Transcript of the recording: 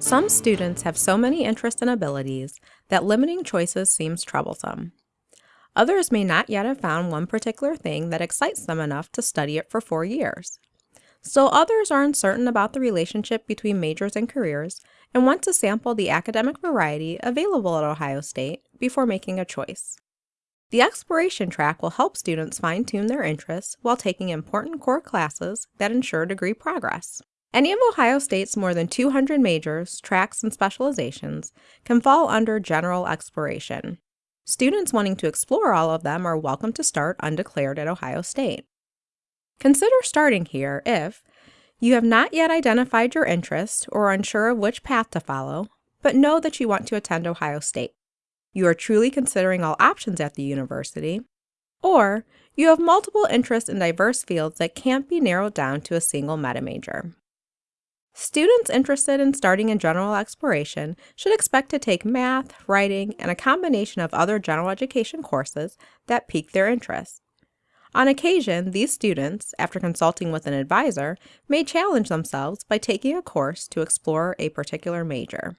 Some students have so many interests and abilities that limiting choices seems troublesome. Others may not yet have found one particular thing that excites them enough to study it for four years. Still others are uncertain about the relationship between majors and careers and want to sample the academic variety available at Ohio State before making a choice. The exploration track will help students fine-tune their interests while taking important core classes that ensure degree progress. Any of Ohio State's more than 200 majors, tracks, and specializations can fall under general exploration. Students wanting to explore all of them are welcome to start undeclared at Ohio State. Consider starting here if you have not yet identified your interest or are unsure of which path to follow, but know that you want to attend Ohio State. You are truly considering all options at the university, or you have multiple interests in diverse fields that can't be narrowed down to a single meta major. Students interested in starting in general exploration should expect to take math, writing, and a combination of other general education courses that pique their interest. On occasion, these students, after consulting with an advisor, may challenge themselves by taking a course to explore a particular major.